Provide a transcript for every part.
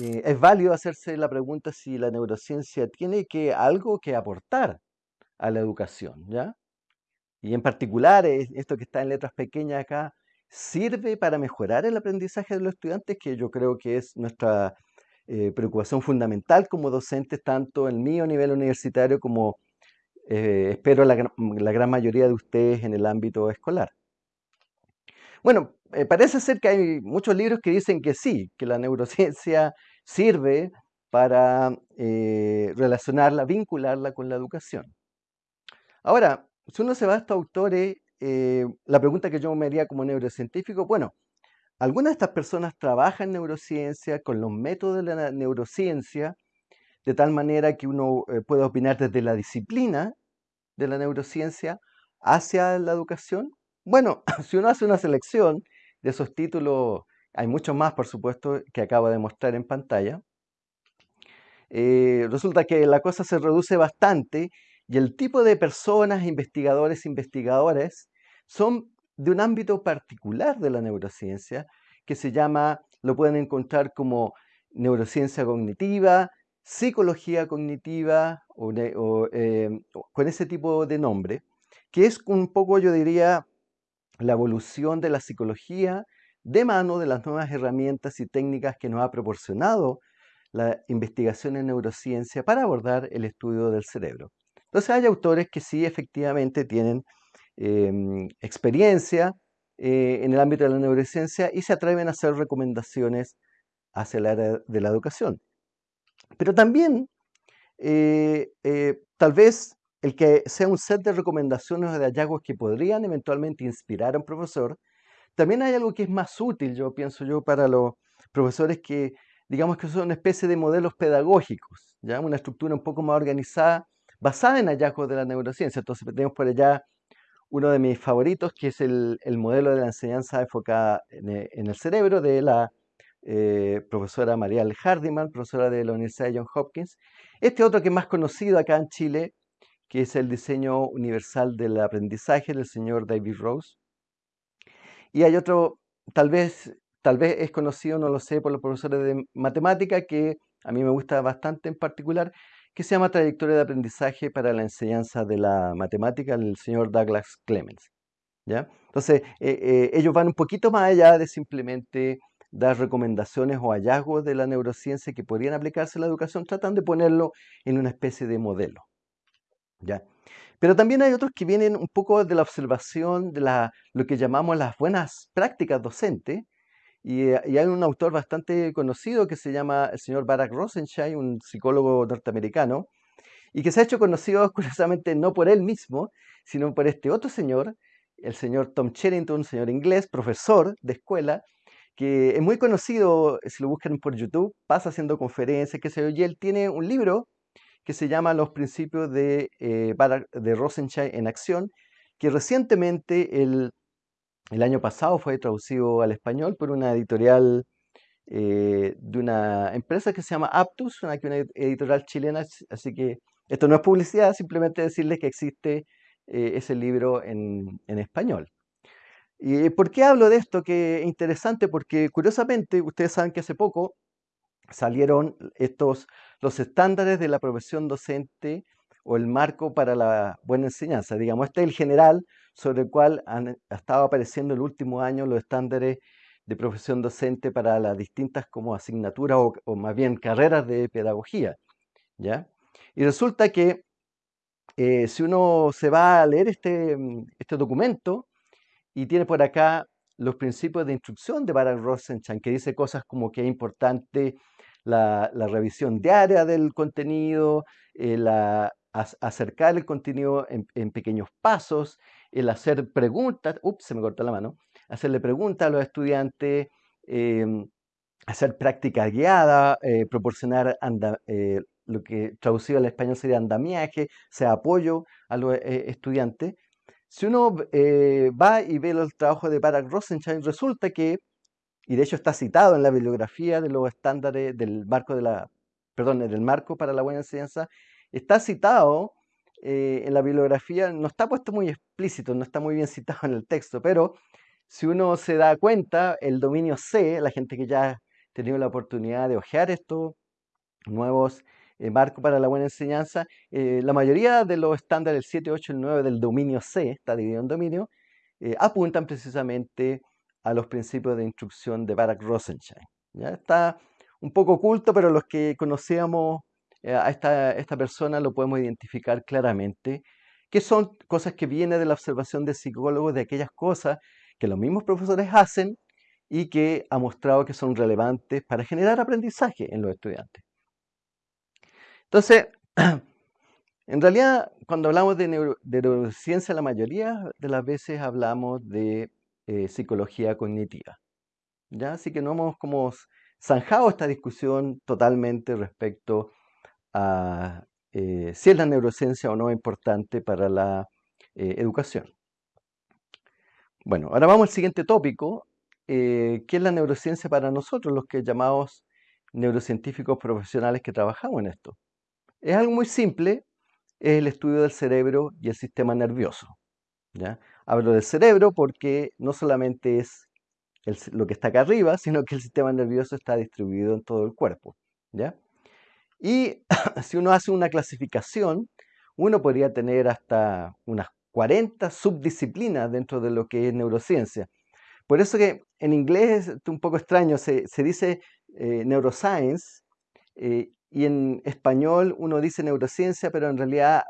eh, es válido hacerse la pregunta si la neurociencia tiene que, algo que aportar a la educación, ¿ya? Y en particular, esto que está en letras pequeñas acá, sirve para mejorar el aprendizaje de los estudiantes, que yo creo que es nuestra eh, preocupación fundamental como docentes, tanto en a nivel universitario como eh, espero la, gran mayoría de ustedes en el ámbito escolar. Bueno, eh, parece ser que hay muchos libros que dicen que sí, que la neurociencia sirve para relacionarla, vincularla con la educación. Ahora, si uno se va a estos autores, la pregunta que yo me haría como neurocientífico, bueno, algunas de estas personas trabajan en neurociencia con los métodos de la neurociencia, de tal manera que uno eh, puede opinar desde la disciplina de la neurociencia hacia la educación. Bueno, si uno hace una selección de esos títulos, hay muchos más, por supuesto, que acabo de mostrar en pantalla, eh, resulta que la cosa se reduce bastante y el tipo de personas, investigadores, investigadores, son de un ámbito particular de la neurociencia que se llama, lo pueden encontrar como neurociencia cognitiva, psicología cognitiva o, em, con ese tipo de nombre, que es un poco, yo diría, la evolución de la psicología de mano de las nuevas herramientas y técnicas que nos ha proporcionado la investigación en neurociencia para abordar el estudio del cerebro. Entonces hay autores que sí efectivamente tienen Em, experiencia eh, en el ámbito de la neurociencia y se atreven a hacer recomendaciones hacia el área de la educación. Pero también, eh, eh, tal vez el que sea un set de recomendaciones o de hallazgos que podrían eventualmente inspirar a un profesor, también hay algo que es más útil, yo pienso yo, para los profesores que, digamos que son una especie de modelos pedagógicos, ¿ya? una estructura un poco más organizada, basada en hallazgos de la neurociencia. Entonces tenemos por allá uno de mis favoritos, que es el, modelo de la enseñanza enfocada en, e, el cerebro de la eh, profesora Marial Hardiman, profesora de la Universidad de Johns Hopkins. Este otro que es más conocido acá en Chile, que es el diseño universal del aprendizaje del señor David Rose. Y hay otro, tal vez, tal vez es conocido, no lo sé, por los profesores de matemática, que a mí me gusta bastante en particular, que se llama Trayectoria de Aprendizaje para la Enseñanza de la Matemática, del señor Douglas Clemens. ¿ya? Entonces, eh, eh, ellos van un poquito más allá de simplemente dar recomendaciones o hallazgos de la neurociencia que podrían aplicarse a la educación, tratan de ponerlo en una especie de modelo. Pero también hay otros que vienen un poco de la observación de lo que llamamos las buenas prácticas docentes, eh, y, hay un autor bastante conocido que se llama el señor Barack Rosenshine, un psicólogo norteamericano, y que se ha hecho conocido curiosamente no por él mismo, sino por este otro señor, el señor Tom Cherrington, un señor inglés, profesor de escuela, que es muy conocido, si lo buscan por YouTube, pasa haciendo conferencias, qué sé yo, y él tiene un libro que se llama Los principios de, eh, de en acción, que recientemente el el año pasado fue traducido al español por una editorial eh, de una empresa que se llama Aptus, una, una editorial chilena, así que esto no es publicidad, simplemente decirles que existe eh, ese libro en, español. ¿Y por qué hablo de esto? Que es interesante porque curiosamente ustedes saben que hace poco salieron estos los estándares de la profesión docente o el marco para la buena enseñanza. Digamos, este es el general sobre el cual han estado apareciendo en el último año los estándares de profesión docente para las distintas como asignaturas o, más bien carreras de pedagogía. ¿ya? Y resulta que eh, si uno se va a leer este, este documento y tiene por acá los principios de instrucción de Barak Rosenchan, que dice cosas como que es importante la, revisión diaria del contenido, acercar el contenido en, pequeños pasos, el hacer preguntas, ups, se me cortó la mano, hacerle preguntas a los estudiantes, em, hacer práctica guiada, eh, proporcionar eh, lo que traducido al español sería andamiaje, sea apoyo a los eh, estudiantes. Si uno va y ve los trabajos de Barack Rosenstein, resulta que, y de hecho está citado en la bibliografía de los estándares del marco de la, perdón, del marco para la buena enseñanza, está citado eh, en la bibliografía, no está puesto muy explícito, no está muy bien citado en el texto, pero si uno se da cuenta, el dominio C, la gente que ya tenido la oportunidad de hojear estos nuevos eh, marcos para la buena enseñanza, eh, la mayoría de los estándares, el 7, 8 y 9 del dominio C, está dividido en dominio, apuntan precisamente a los principios de instrucción de Barak Rosenstein. ¿ya? Está un poco oculto, pero los que conocíamos a esta, esta persona lo podemos identificar claramente que son cosas que vienen de la observación de psicólogos, de aquellas cosas que los mismos profesores hacen y que ha mostrado que son relevantes para generar aprendizaje en los estudiantes. Entonces, en realidad, cuando hablamos de, neurociencia, la mayoría de las veces hablamos de eh, psicología cognitiva. ¿ya? Así que no hemos como zanjado esta discusión totalmente respecto a eh, si es la neurociencia o no importante para la eh, educación. Bueno, ahora vamos al siguiente tópico, ¿qué es la neurociencia para nosotros, los que llamamos neurocientíficos profesionales que trabajamos en esto? Es algo muy simple, es el estudio del cerebro y el sistema nervioso. ¿ya? Hablo del cerebro porque no solamente es lo que está acá arriba, sino que el sistema nervioso está distribuido en todo el cuerpo. ¿ya? Y si uno hace una clasificación, uno podría tener hasta unas 40 subdisciplinas dentro de lo que es neurociencia. Por eso que en inglés es un poco extraño, se, dice eh, neuroscience eh, y en español uno dice neurociencia, pero en realidad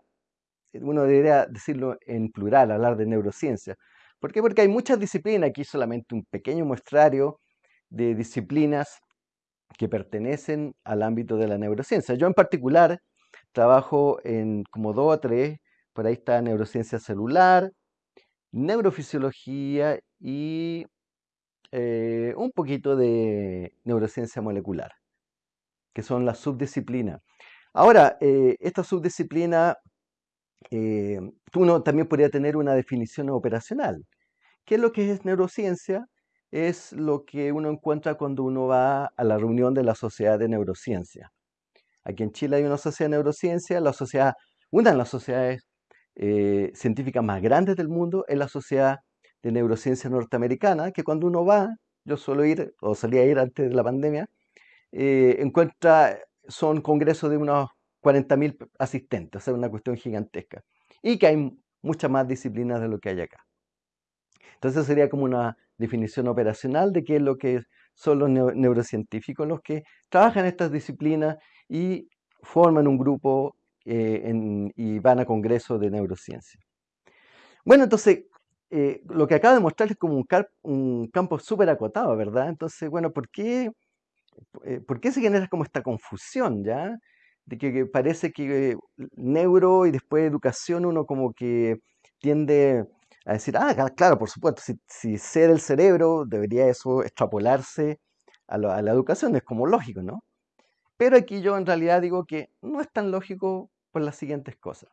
uno debería decirlo en plural, hablar de neurociencia. ¿Por qué? Porque hay muchas disciplinas, aquí solamente un pequeño muestrario de disciplinas que pertenecen al ámbito de la neurociencia. Yo en particular trabajo en como dos o tres, por ahí está neurociencia celular, neurofisiología y eh, un poquito de neurociencia molecular, que son las subdisciplinas. Ahora, eh, esta subdisciplina, eh, uno también podría tener una definición operacional. ¿Qué es lo que es neurociencia? es lo que uno encuentra cuando uno va a la reunión de la Sociedad de Neurociencia. Aquí en Chile hay una sociedad de neurociencia, la sociedad, una de las sociedades eh, científicas más grandes del mundo es la Sociedad de Neurociencia Norteamericana, que cuando uno va, yo suelo ir, o salía a ir antes de la pandemia, eh, encuentra, son congresos de unos 40.000 asistentes, o sea, una cuestión gigantesca, y que hay muchas más disciplinas de lo que hay acá. Entonces sería como una definición operacional de qué es lo que son los neurocientíficos, los que trabajan estas disciplinas y forman un grupo eh, y van a congresos de neurociencia. Bueno, entonces, eh, lo que acabo de mostrar es como un, un campo súper acotado, ¿verdad? Entonces, bueno, ¿por qué, eh, ¿por qué se genera como esta confusión, ya? De que parece que neuro y después educación uno como que tiende a decir, ah, claro, por supuesto, si, si sé del cerebro, debería eso extrapolarse a, la educación, es como lógico, ¿no? Pero aquí yo en realidad digo que no es tan lógico por las siguientes cosas.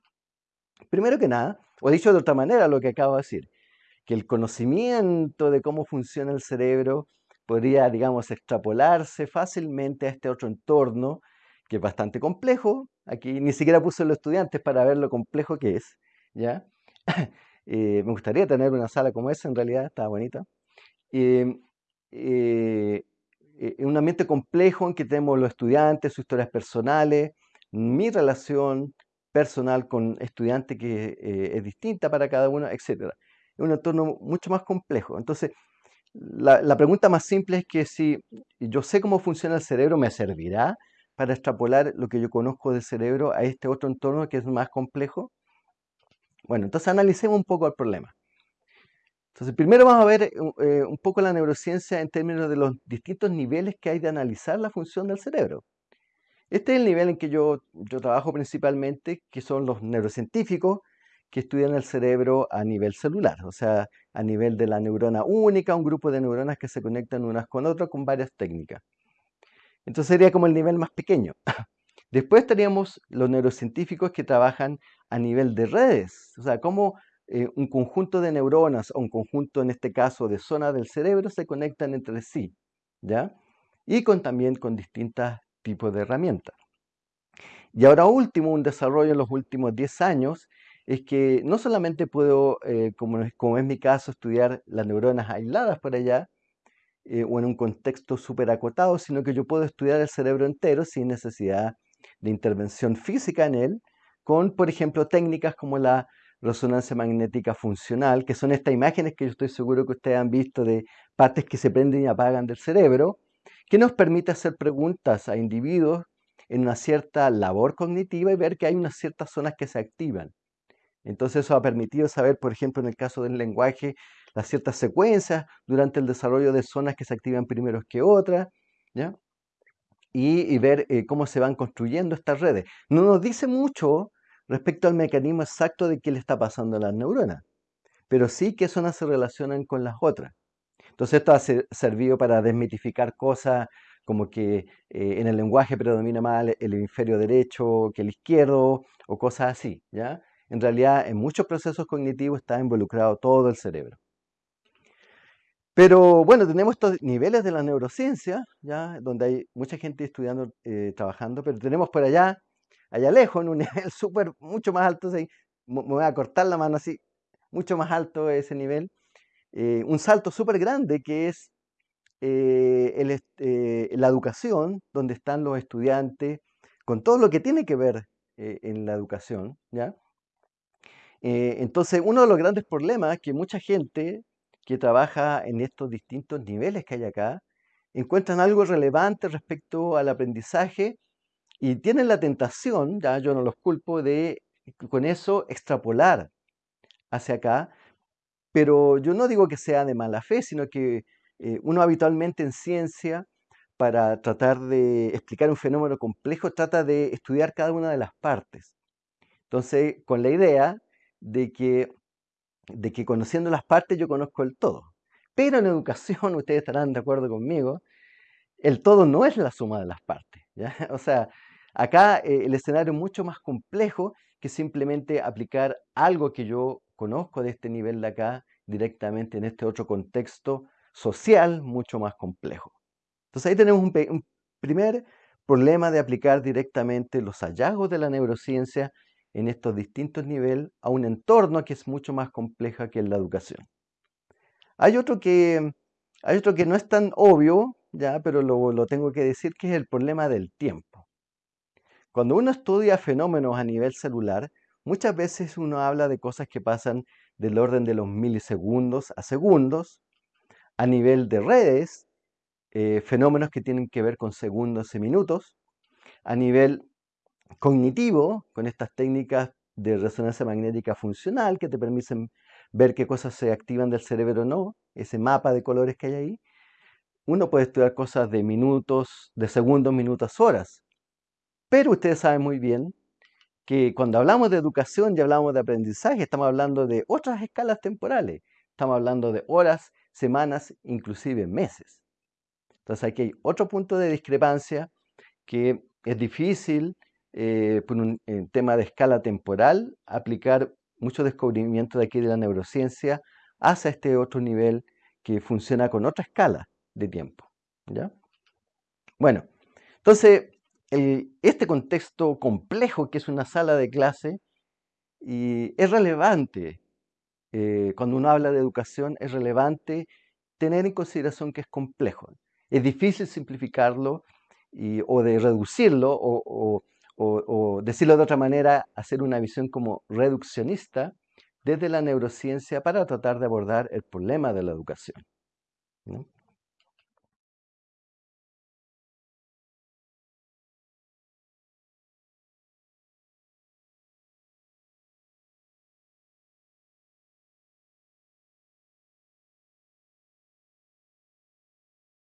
Primero que nada, o dicho de otra manera lo que acabo de decir, que el conocimiento de cómo funciona el cerebro podría, digamos, extrapolarse fácilmente a este otro entorno, que es bastante complejo. Aquí ni siquiera puse los estudiantes para ver lo complejo que es, ¿ya? Eh, me gustaría tener una sala como esa, en realidad, está bonita. Eh, eh, un ambiente complejo en que tenemos los estudiantes, sus historias personales, mi relación personal con estudiantes que es distinta para cada uno, etc. Es un entorno mucho más complejo. Entonces, la, pregunta más simple es que si yo sé cómo funciona el cerebro, ¿me servirá para extrapolar lo que yo conozco del cerebro a este otro entorno que es más complejo? Bueno, entonces analicemos un poco el problema. Entonces, primero vamos a ver eh, un poco la neurociencia en términos de los distintos niveles que hay de analizar la función del cerebro. Este es el nivel en que yo, yo trabajo principalmente, que son los neurocientíficos que estudian el cerebro a nivel celular, o sea, a nivel de la neurona única, un grupo de neuronas que se conectan unas con otras con varias técnicas. Entonces sería como el nivel más pequeño. Después estaríamos los neurocientíficos que trabajan a nivel de redes, o sea, cómo eh, un conjunto de neuronas o un conjunto, en este caso, de zonas del cerebro se conectan entre sí, ¿ya? Y con, también con distintos tipos de herramientas. Y ahora último, un desarrollo en los últimos 10 años, es que no solamente puedo, eh, como, como es mi caso, estudiar las neuronas aisladas por allá, eh, o en un contexto súper acotado, sino que yo puedo estudiar el cerebro entero sin necesidad de intervención física en él, con, por ejemplo, técnicas como la resonancia magnética funcional, que son estas imágenes que yo estoy seguro que ustedes han visto de partes que se prenden y apagan del cerebro, que nos permite hacer preguntas a individuos en una cierta labor cognitiva y ver que hay unas ciertas zonas que se activan. Entonces eso ha permitido saber, por ejemplo, en el caso del lenguaje, las ciertas secuencias durante el desarrollo de zonas que se activan primero que otras, ¿ya? Y, ver eh, cómo se van construyendo estas redes. No nos dice mucho respecto al mecanismo exacto de qué le está pasando a las neuronas, pero sí qué zonas se relacionan con las otras. Entonces esto ha servido para desmitificar cosas como que eh, en el lenguaje predomina más el, hemisferio derecho que el izquierdo o cosas así, ¿ya? En realidad, en muchos procesos cognitivos está involucrado todo el cerebro. Pero bueno, tenemos estos niveles de la neurociencia, ¿ya? donde hay mucha gente estudiando, eh, trabajando, pero tenemos por allá, allá lejos, en un nivel súper, mucho más alto, me voy a cortar la mano así, mucho más alto ese nivel, eh, un salto súper grande que es eh, la educación, donde están los estudiantes, con todo lo que tiene que ver en la educación, ¿ya? Entonces, uno de los grandes problemas que mucha gente que trabaja en estos distintos niveles que hay acá, encuentran algo relevante respecto al aprendizaje y tienen la tentación, ya yo no los culpo, de con eso extrapolar hacia acá, pero yo no digo que sea de mala fe, sino que eh, uno habitualmente en ciencia, para tratar de explicar un fenómeno complejo, trata de estudiar cada una de las partes. Entonces, con la idea de que de que conociendo las partes yo conozco el todo. Pero en educación, ustedes estarán de acuerdo conmigo, el todo no es la suma de las partes. O sea, acá eh, el escenario es mucho más complejo que simplemente aplicar algo que yo conozco de este nivel de acá directamente en este otro contexto social mucho más complejo. Entonces ahí tenemos un primer problema de aplicar directamente los hallazgos de la neurociencia en estos distintos niveles a un entorno que es mucho más compleja que la educación. Hay otro que, hay otro que no es tan obvio, ya, pero lo, lo tengo que decir, que es el problema del tiempo. Cuando uno estudia fenómenos a nivel celular, muchas veces uno habla de cosas que pasan del orden de los milisegundos a segundos, a nivel de redes, eh, fenómenos que tienen que ver con segundos y minutos, a nivel cognitivo, con estas técnicas de resonancia magnética funcional que te permiten ver qué cosas se activan del cerebro o no, ese mapa de colores que hay ahí, uno puede estudiar cosas de minutos, de segundos, minutos, horas. Pero ustedes saben muy bien que cuando hablamos de educación y hablamos de aprendizaje, estamos hablando de otras escalas temporales. Estamos hablando de horas, semanas, inclusive meses. Entonces aquí hay otro punto de discrepancia que es difícil eh, por un tema de escala temporal, aplicar muchos descubrimientos de aquí de la neurociencia hacia este otro nivel que funciona con otra escala de tiempo. ¿ya? Bueno, entonces, este contexto complejo que es una sala de clase y es relevante, eh, cuando uno habla de educación, es relevante tener en consideración que es complejo. Es difícil simplificarlo o de reducirlo o, decirlo de otra manera, hacer una visión como reduccionista desde la neurociencia para tratar de abordar el problema de la educación.